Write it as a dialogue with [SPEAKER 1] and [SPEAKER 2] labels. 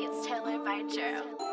[SPEAKER 1] It's Taylor by Joe.